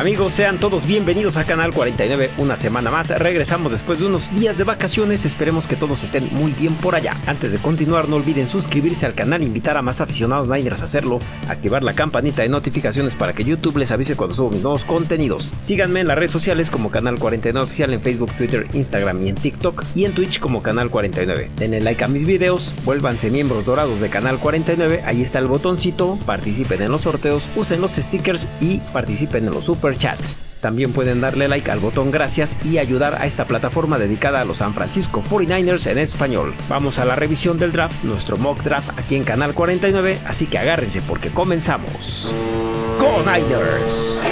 Amigos, sean todos bienvenidos a Canal 49 una semana más. Regresamos después de unos días de vacaciones. Esperemos que todos estén muy bien por allá. Antes de continuar, no olviden suscribirse al canal, invitar a más aficionados Niners a hacerlo, activar la campanita de notificaciones para que YouTube les avise cuando subo mis nuevos contenidos. Síganme en las redes sociales como Canal 49 Oficial en Facebook, Twitter, Instagram y en TikTok y en Twitch como Canal 49. Denle like a mis videos, vuélvanse miembros dorados de Canal 49, ahí está el botoncito, participen en los sorteos, usen los stickers y participen en los super chats. También pueden darle like al botón gracias y ayudar a esta plataforma dedicada a los San Francisco 49ers en español. Vamos a la revisión del draft, nuestro mock draft aquí en Canal 49, así que agárrense porque comenzamos. ¡Go Niners!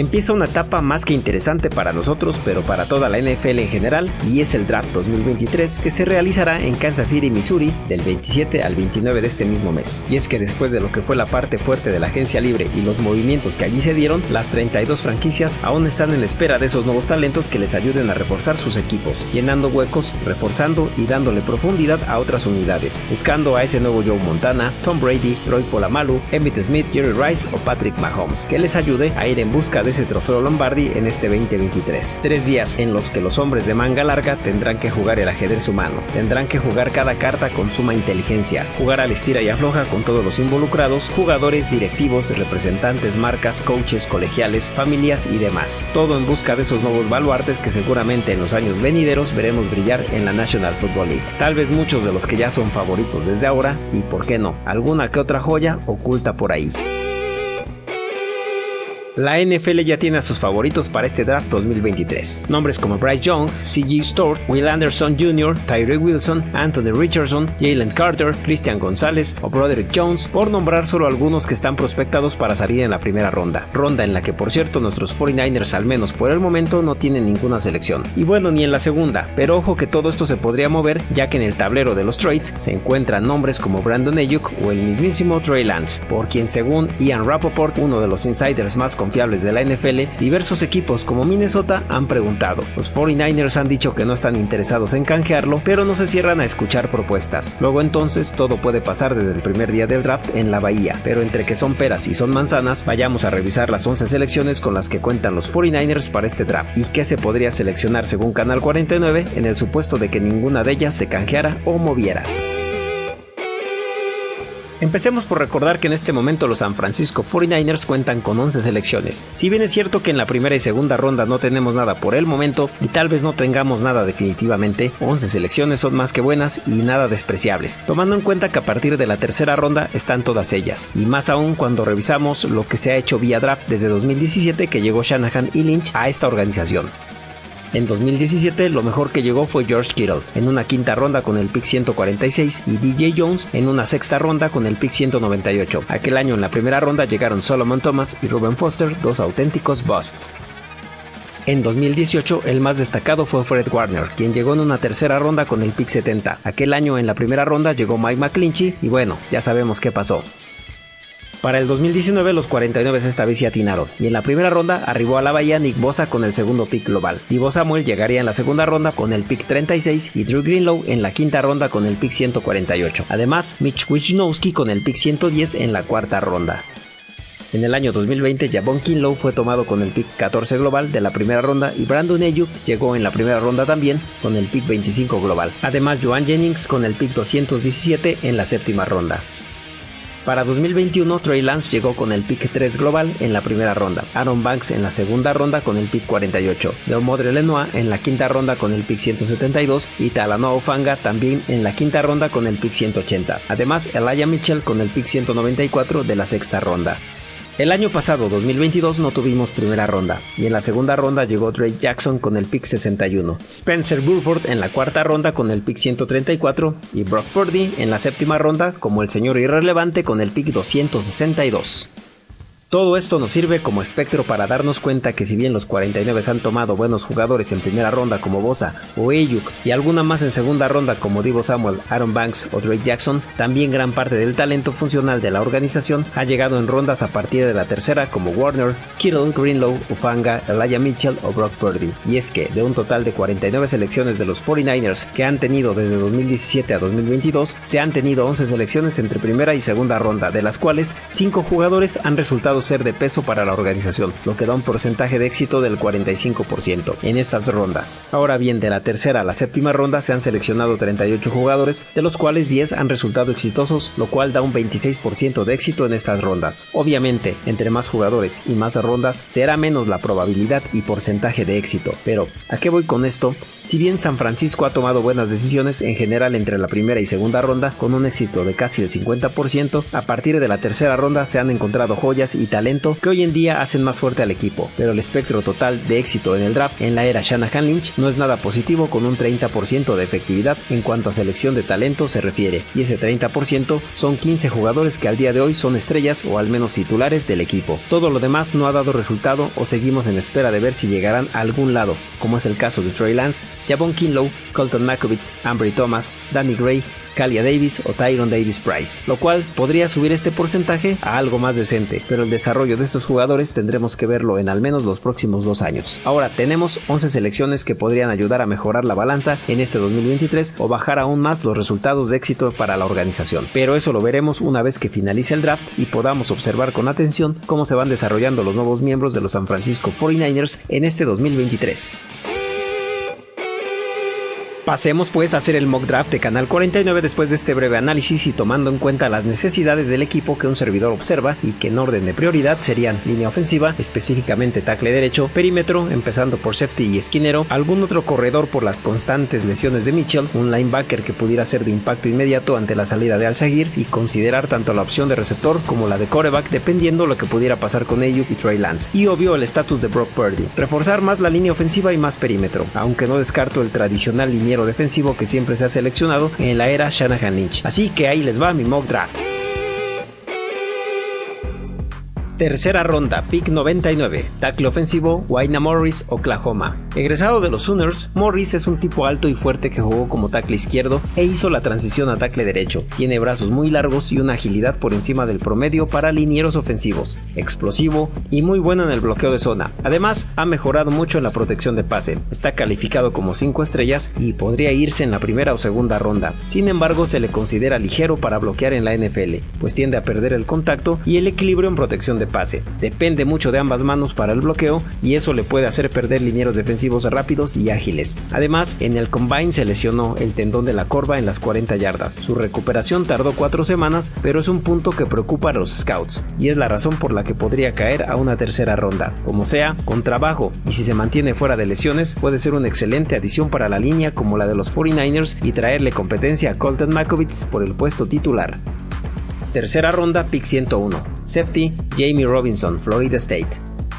Empieza una etapa más que interesante para nosotros, pero para toda la NFL en general, y es el Draft 2023 que se realizará en Kansas City, Missouri, del 27 al 29 de este mismo mes. Y es que después de lo que fue la parte fuerte de la agencia libre y los movimientos que allí se dieron, las 32 franquicias aún están en espera de esos nuevos talentos que les ayuden a reforzar sus equipos, llenando huecos, reforzando y dándole profundidad a otras unidades, buscando a ese nuevo Joe Montana, Tom Brady, Troy Polamalu, Emmitt Smith, Jerry Rice o Patrick Mahomes, que les ayude a ir en busca de ese trofeo Lombardi en este 2023. Tres días en los que los hombres de manga larga tendrán que jugar el ajedrez humano, tendrán que jugar cada carta con suma inteligencia, jugar al estira y afloja con todos los involucrados, jugadores, directivos, representantes, marcas, coaches, colegiales, familias y demás. Todo en busca de esos nuevos baluartes que seguramente en los años venideros veremos brillar en la National Football League. Tal vez muchos de los que ya son favoritos desde ahora, y por qué no, alguna que otra joya oculta por ahí. La NFL ya tiene a sus favoritos para este draft 2023. Nombres como Bryce Young, C.G. Stewart, Will Anderson Jr., Tyree Wilson, Anthony Richardson, Jalen Carter, Christian González o Broderick Jones, por nombrar solo algunos que están prospectados para salir en la primera ronda. Ronda en la que por cierto nuestros 49ers al menos por el momento no tienen ninguna selección. Y bueno, ni en la segunda, pero ojo que todo esto se podría mover ya que en el tablero de los trades se encuentran nombres como Brandon Ayuk o el mismísimo Trey Lance, por quien según Ian Rappaport, uno de los insiders más confiables de la NFL, diversos equipos como Minnesota han preguntado. Los 49ers han dicho que no están interesados en canjearlo, pero no se cierran a escuchar propuestas. Luego entonces todo puede pasar desde el primer día del draft en la bahía, pero entre que son peras y son manzanas, vayamos a revisar las 11 selecciones con las que cuentan los 49ers para este draft y qué se podría seleccionar según Canal 49 en el supuesto de que ninguna de ellas se canjeara o moviera. Empecemos por recordar que en este momento los San Francisco 49ers cuentan con 11 selecciones. Si bien es cierto que en la primera y segunda ronda no tenemos nada por el momento y tal vez no tengamos nada definitivamente, 11 selecciones son más que buenas y nada despreciables, tomando en cuenta que a partir de la tercera ronda están todas ellas, y más aún cuando revisamos lo que se ha hecho vía draft desde 2017 que llegó Shanahan y Lynch a esta organización. En 2017 lo mejor que llegó fue George Kittle en una quinta ronda con el pick 146 y DJ Jones en una sexta ronda con el pick 198. Aquel año en la primera ronda llegaron Solomon Thomas y Ruben Foster, dos auténticos busts. En 2018 el más destacado fue Fred Warner, quien llegó en una tercera ronda con el pick 70. Aquel año en la primera ronda llegó Mike McClinchy y bueno, ya sabemos qué pasó. Para el 2019 los 49 esta vez se atinaron y en la primera ronda arribó a la bahía Nick Bosa con el segundo pick global. Divo Samuel llegaría en la segunda ronda con el pick 36 y Drew Greenlow en la quinta ronda con el pick 148. Además, Mitch Wisnowski con el pick 110 en la cuarta ronda. En el año 2020, Javon Kinlow fue tomado con el pick 14 global de la primera ronda y Brandon Ayuk llegó en la primera ronda también con el pick 25 global. Además, Joan Jennings con el pick 217 en la séptima ronda. Para 2021, Trey Lance llegó con el pick 3 global en la primera ronda, Aaron Banks en la segunda ronda con el pick 48, Leomodre Lenoir en la quinta ronda con el pick 172 y Talanoa Ufanga también en la quinta ronda con el pick 180. Además, Elijah Mitchell con el pick 194 de la sexta ronda. El año pasado, 2022, no tuvimos primera ronda, y en la segunda ronda llegó Drake Jackson con el pick 61, Spencer Burford en la cuarta ronda con el pick 134 y Brock Purdy en la séptima ronda como el señor irrelevante con el pick 262. Todo esto nos sirve como espectro para darnos cuenta que si bien los 49 han tomado buenos jugadores en primera ronda como Bosa o Ayuk y alguna más en segunda ronda como Divo Samuel, Aaron Banks o Drake Jackson, también gran parte del talento funcional de la organización ha llegado en rondas a partir de la tercera como Warner, Kittle, Greenlow, Ufanga, Elijah Mitchell o Brock Purdy. Y es que de un total de 49 selecciones de los 49ers que han tenido desde 2017 a 2022, se han tenido 11 selecciones entre primera y segunda ronda, de las cuales 5 jugadores han resultado ser de peso para la organización, lo que da un porcentaje de éxito del 45% en estas rondas. Ahora bien, de la tercera a la séptima ronda se han seleccionado 38 jugadores, de los cuales 10 han resultado exitosos, lo cual da un 26% de éxito en estas rondas. Obviamente, entre más jugadores y más rondas, será menos la probabilidad y porcentaje de éxito. Pero, ¿a qué voy con esto? Si bien San Francisco ha tomado buenas decisiones en general entre la primera y segunda ronda, con un éxito de casi el 50%, a partir de la tercera ronda se han encontrado joyas y talento que hoy en día hacen más fuerte al equipo, pero el espectro total de éxito en el draft en la era Shanahan Lynch no es nada positivo con un 30% de efectividad en cuanto a selección de talento se refiere, y ese 30% son 15 jugadores que al día de hoy son estrellas o al menos titulares del equipo. Todo lo demás no ha dado resultado o seguimos en espera de ver si llegarán a algún lado, como es el caso de Trey Lance, Javon Kinlow, Colton Makovitz, Ambry Thomas, Danny Gray, Kalia Davis o Tyron Davis Price, lo cual podría subir este porcentaje a algo más decente, pero el desarrollo de estos jugadores tendremos que verlo en al menos los próximos dos años. Ahora tenemos 11 selecciones que podrían ayudar a mejorar la balanza en este 2023 o bajar aún más los resultados de éxito para la organización, pero eso lo veremos una vez que finalice el draft y podamos observar con atención cómo se van desarrollando los nuevos miembros de los San Francisco 49ers en este 2023. Pasemos pues a hacer el mock draft de Canal 49 después de este breve análisis y tomando en cuenta las necesidades del equipo que un servidor observa y que en orden de prioridad serían línea ofensiva, específicamente tackle derecho, perímetro, empezando por safety y esquinero, algún otro corredor por las constantes lesiones de Mitchell, un linebacker que pudiera ser de impacto inmediato ante la salida de Al-Shagir y considerar tanto la opción de receptor como la de coreback dependiendo lo que pudiera pasar con Ayuk y Trey Lance. Y obvio el estatus de Brock Purdy. Reforzar más la línea ofensiva y más perímetro, aunque no descarto el tradicional liniero defensivo que siempre se ha seleccionado en la era Shanahan Lynch. Así que ahí les va mi mock draft. Tercera ronda, pick 99, tackle ofensivo, Wayna Morris, Oklahoma. Egresado de los Sooners, Morris es un tipo alto y fuerte que jugó como tackle izquierdo e hizo la transición a tackle derecho. Tiene brazos muy largos y una agilidad por encima del promedio para linieros ofensivos, explosivo y muy bueno en el bloqueo de zona. Además, ha mejorado mucho en la protección de pase. Está calificado como 5 estrellas y podría irse en la primera o segunda ronda. Sin embargo, se le considera ligero para bloquear en la NFL, pues tiende a perder el contacto y el equilibrio en protección de pase. Depende mucho de ambas manos para el bloqueo y eso le puede hacer perder linieros defensivos rápidos y ágiles. Además, en el combine se lesionó el tendón de la corva en las 40 yardas. Su recuperación tardó 4 semanas, pero es un punto que preocupa a los scouts y es la razón por la que podría caer a una tercera ronda. Como sea, con trabajo y si se mantiene fuera de lesiones, puede ser una excelente adición para la línea como la de los 49ers y traerle competencia a Colton Makovitz por el puesto titular. Tercera ronda, pick 101. Safety, Jamie Robinson, Florida State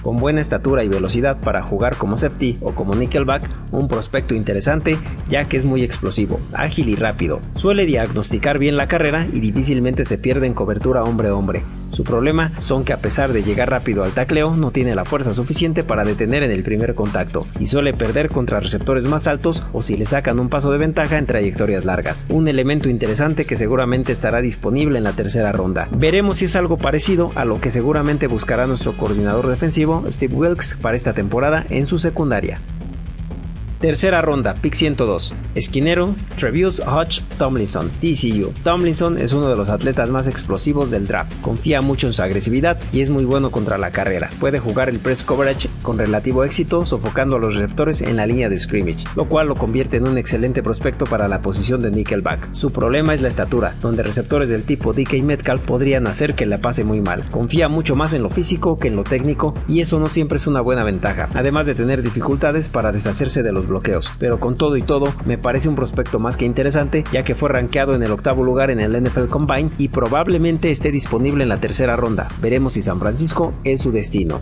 con buena estatura y velocidad para jugar como safety o como nickelback, un prospecto interesante ya que es muy explosivo, ágil y rápido. Suele diagnosticar bien la carrera y difícilmente se pierde en cobertura hombre a hombre. Su problema son que a pesar de llegar rápido al tacleo, no tiene la fuerza suficiente para detener en el primer contacto y suele perder contra receptores más altos o si le sacan un paso de ventaja en trayectorias largas. Un elemento interesante que seguramente estará disponible en la tercera ronda. Veremos si es algo parecido a lo que seguramente buscará nuestro coordinador defensivo Steve Wilkes para esta temporada en su secundaria. Tercera ronda, pick 102. Esquinero, Trevius Hodge Tomlinson, TCU. Tomlinson es uno de los atletas más explosivos del draft. Confía mucho en su agresividad y es muy bueno contra la carrera. Puede jugar el press coverage con relativo éxito, sofocando a los receptores en la línea de scrimmage, lo cual lo convierte en un excelente prospecto para la posición de nickelback. Su problema es la estatura, donde receptores del tipo DK Metcalf podrían hacer que la pase muy mal. Confía mucho más en lo físico que en lo técnico y eso no siempre es una buena ventaja, además de tener dificultades para deshacerse de los bloqueos, pero con todo y todo me parece un prospecto más que interesante ya que fue rankeado en el octavo lugar en el NFL Combine y probablemente esté disponible en la tercera ronda. Veremos si San Francisco es su destino.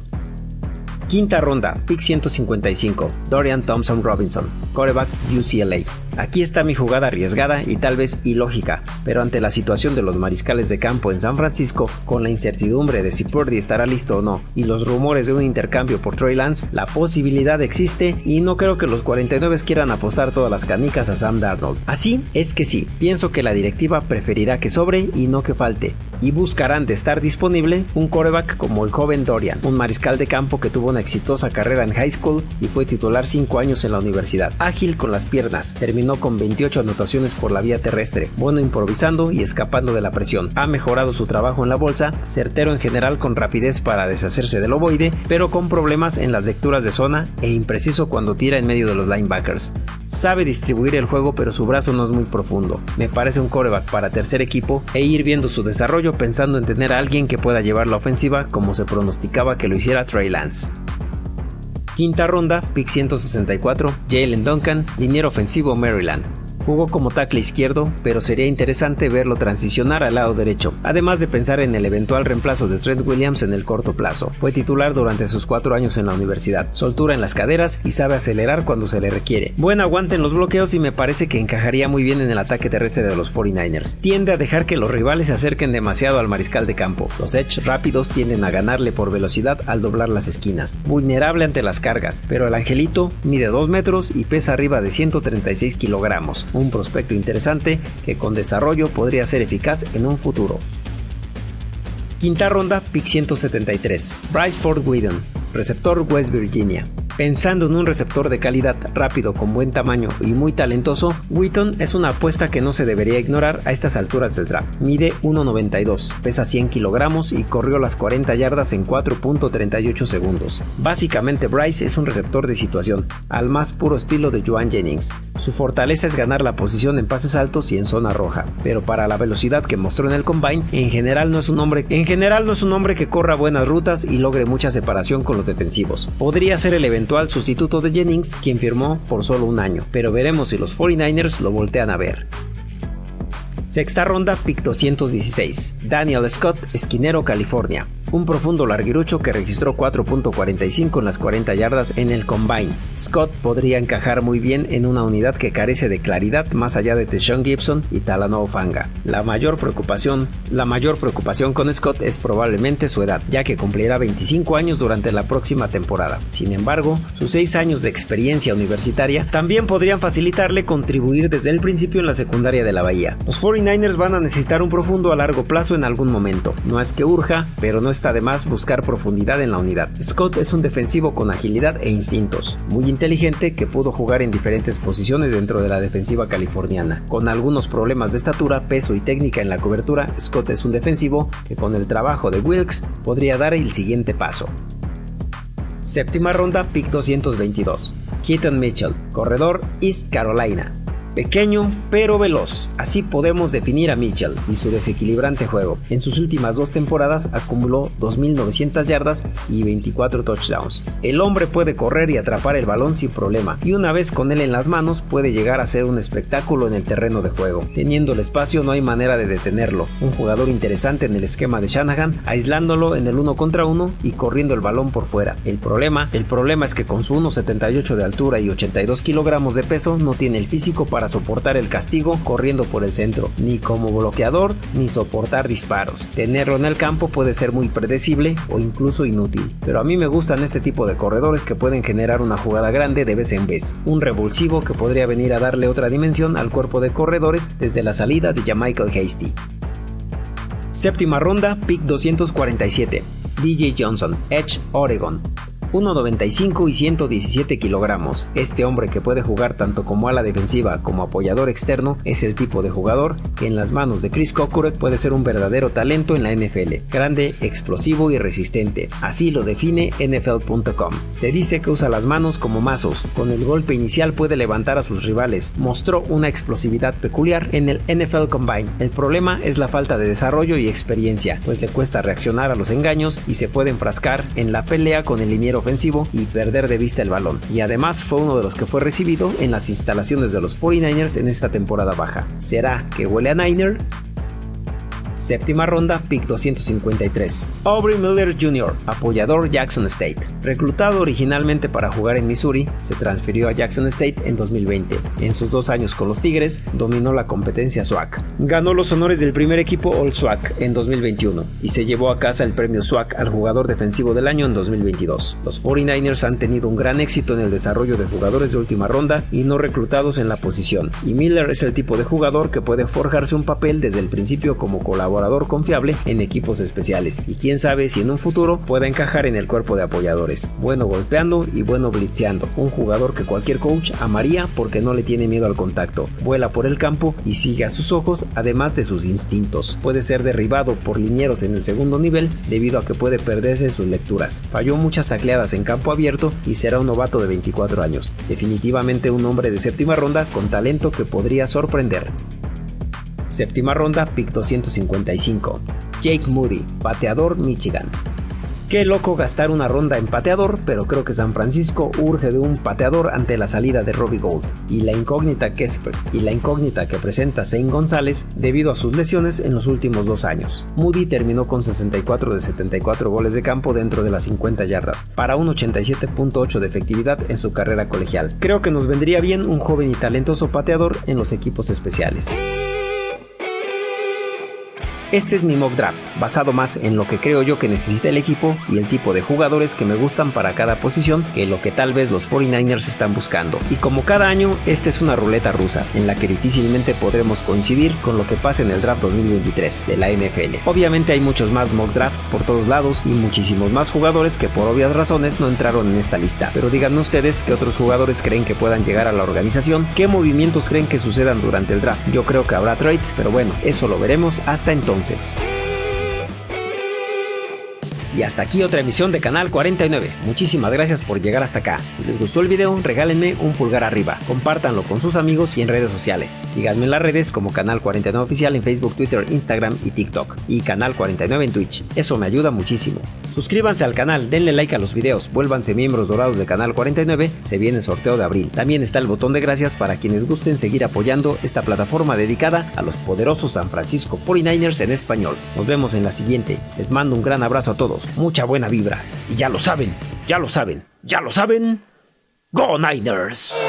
Quinta ronda, pick 155, Dorian Thompson Robinson, quarterback UCLA. Aquí está mi jugada arriesgada y tal vez ilógica, pero ante la situación de los mariscales de campo en San Francisco, con la incertidumbre de si Purdy estará listo o no, y los rumores de un intercambio por Trey Lance, la posibilidad existe y no creo que los 49 quieran apostar todas las canicas a Sam Darnold. Así es que sí, pienso que la directiva preferirá que sobre y no que falte, y buscarán de estar disponible un coreback como el joven Dorian, un mariscal de campo que tuvo una exitosa carrera en high school y fue titular 5 años en la universidad. Ágil con las piernas, terminó con 28 anotaciones por la vía terrestre, bueno improvisando y escapando de la presión. Ha mejorado su trabajo en la bolsa, certero en general con rapidez para deshacerse del ovoide, pero con problemas en las lecturas de zona e impreciso cuando tira en medio de los linebackers. Sabe distribuir el juego pero su brazo no es muy profundo. Me parece un coreback para tercer equipo e ir viendo su desarrollo pensando en tener a alguien que pueda llevar la ofensiva como se pronosticaba que lo hiciera Trey Lance. Quinta ronda, pick 164, Jalen Duncan, liniero ofensivo Maryland. Jugó como tackle izquierdo, pero sería interesante verlo transicionar al lado derecho, además de pensar en el eventual reemplazo de Trent Williams en el corto plazo. Fue titular durante sus cuatro años en la universidad, soltura en las caderas y sabe acelerar cuando se le requiere. Buen aguante en los bloqueos y me parece que encajaría muy bien en el ataque terrestre de los 49ers. Tiende a dejar que los rivales se acerquen demasiado al mariscal de campo. Los edge rápidos tienden a ganarle por velocidad al doblar las esquinas. Vulnerable ante las cargas, pero el angelito mide 2 metros y pesa arriba de 136 kilogramos un prospecto interesante que con desarrollo podría ser eficaz en un futuro. Quinta ronda, pick 173. Bryce Ford Whedon, receptor West Virginia. Pensando en un receptor de calidad rápido con buen tamaño y muy talentoso, Wheaton es una apuesta que no se debería ignorar a estas alturas del draft. Mide 1.92, pesa 100 kilogramos y corrió las 40 yardas en 4.38 segundos. Básicamente Bryce es un receptor de situación, al más puro estilo de Joan Jennings. Su fortaleza es ganar la posición en pases altos y en zona roja, pero para la velocidad que mostró en el combine, en general no es un hombre, en general no es un que corra buenas rutas y logre mucha separación con los defensivos. Podría ser el eventual sustituto de Jennings, quien firmó por solo un año, pero veremos si los 49ers lo voltean a ver. Sexta ronda, pick 216. Daniel Scott, esquinero, California un profundo larguirucho que registró 4.45 en las 40 yardas en el combine. Scott podría encajar muy bien en una unidad que carece de claridad más allá de Deshaun Gibson y Talanoa Fanga. La mayor preocupación, la mayor preocupación con Scott es probablemente su edad, ya que cumplirá 25 años durante la próxima temporada. Sin embargo, sus 6 años de experiencia universitaria también podrían facilitarle contribuir desde el principio en la secundaria de la Bahía. Los 49ers van a necesitar un profundo a largo plazo en algún momento. No es que urja, pero no es además buscar profundidad en la unidad. Scott es un defensivo con agilidad e instintos, muy inteligente que pudo jugar en diferentes posiciones dentro de la defensiva californiana. Con algunos problemas de estatura, peso y técnica en la cobertura, Scott es un defensivo que con el trabajo de Wilkes podría dar el siguiente paso. Séptima ronda, pick 222. Keaton Mitchell, corredor East Carolina. Pequeño pero veloz, así podemos definir a Mitchell y su desequilibrante juego. En sus últimas dos temporadas acumuló 2.900 yardas y 24 touchdowns. El hombre puede correr y atrapar el balón sin problema, y una vez con él en las manos puede llegar a ser un espectáculo en el terreno de juego. Teniendo el espacio no hay manera de detenerlo. Un jugador interesante en el esquema de Shanahan, aislándolo en el uno contra uno y corriendo el balón por fuera. El problema, el problema es que con su 1.78 de altura y 82 kilogramos de peso no tiene el físico para soportar el castigo corriendo por el centro, ni como bloqueador, ni soportar disparos. Tenerlo en el campo puede ser muy predecible o incluso inútil, pero a mí me gustan este tipo de corredores que pueden generar una jugada grande de vez en vez, un revulsivo que podría venir a darle otra dimensión al cuerpo de corredores desde la salida de Jamichael Hasty. Séptima ronda, pick 247. DJ Johnson, Edge, Oregon. 1,95 y 117 kilogramos. Este hombre que puede jugar tanto como ala defensiva como apoyador externo es el tipo de jugador que en las manos de Chris Cocker puede ser un verdadero talento en la NFL. Grande, explosivo y resistente. Así lo define NFL.com. Se dice que usa las manos como mazos. Con el golpe inicial puede levantar a sus rivales. Mostró una explosividad peculiar en el NFL Combine. El problema es la falta de desarrollo y experiencia, pues le cuesta reaccionar a los engaños y se puede enfrascar en la pelea con el liniero ofensivo y perder de vista el balón. Y además fue uno de los que fue recibido en las instalaciones de los 49ers en esta temporada baja. ¿Será que huele a Niner? Séptima ronda, pick 253. Aubrey Miller Jr., apoyador Jackson State. Reclutado originalmente para jugar en Missouri, se transfirió a Jackson State en 2020. En sus dos años con los Tigres, dominó la competencia SWAC. Ganó los honores del primer equipo All SWAC en 2021 y se llevó a casa el premio SWAC al jugador defensivo del año en 2022. Los 49ers han tenido un gran éxito en el desarrollo de jugadores de última ronda y no reclutados en la posición, y Miller es el tipo de jugador que puede forjarse un papel desde el principio como colaborador confiable en equipos especiales, y quién sabe si en un futuro pueda encajar en el cuerpo de apoyadores. Bueno golpeando y bueno blitzeando, un jugador que cualquier coach amaría porque no le tiene miedo al contacto, vuela por el campo y sigue a sus ojos además de sus instintos. Puede ser derribado por linieros en el segundo nivel debido a que puede perderse sus lecturas. Falló muchas tacleadas en campo abierto y será un novato de 24 años. Definitivamente un hombre de séptima ronda con talento que podría sorprender. Séptima ronda, pick 255. Jake Moody, pateador Michigan. Qué loco gastar una ronda en pateador, pero creo que San Francisco urge de un pateador ante la salida de Robbie Gold y la incógnita que, y la incógnita que presenta Zane González debido a sus lesiones en los últimos dos años. Moody terminó con 64 de 74 goles de campo dentro de las 50 yardas, para un 87.8 de efectividad en su carrera colegial. Creo que nos vendría bien un joven y talentoso pateador en los equipos especiales. Este es mi mock draft, basado más en lo que creo yo que necesita el equipo y el tipo de jugadores que me gustan para cada posición que lo que tal vez los 49ers están buscando. Y como cada año, esta es una ruleta rusa, en la que difícilmente podremos coincidir con lo que pasa en el draft 2023 de la NFL. Obviamente hay muchos más mock drafts por todos lados y muchísimos más jugadores que por obvias razones no entraron en esta lista. Pero díganme ustedes qué otros jugadores creen que puedan llegar a la organización, qué movimientos creen que sucedan durante el draft. Yo creo que habrá trades, pero bueno, eso lo veremos hasta entonces entonces. Y hasta aquí otra emisión de Canal 49. Muchísimas gracias por llegar hasta acá. Si les gustó el video, regálenme un pulgar arriba. Compártanlo con sus amigos y en redes sociales. Síganme en las redes como Canal 49 Oficial en Facebook, Twitter, Instagram y TikTok. Y Canal 49 en Twitch. Eso me ayuda muchísimo. Suscríbanse al canal, denle like a los videos, vuélvanse miembros dorados de Canal 49, se viene sorteo de abril. También está el botón de gracias para quienes gusten seguir apoyando esta plataforma dedicada a los poderosos San Francisco 49ers en español. Nos vemos en la siguiente. Les mando un gran abrazo a mucha buena vibra. Y ya lo saben, ya lo saben, ya lo saben. ¡Go Niners!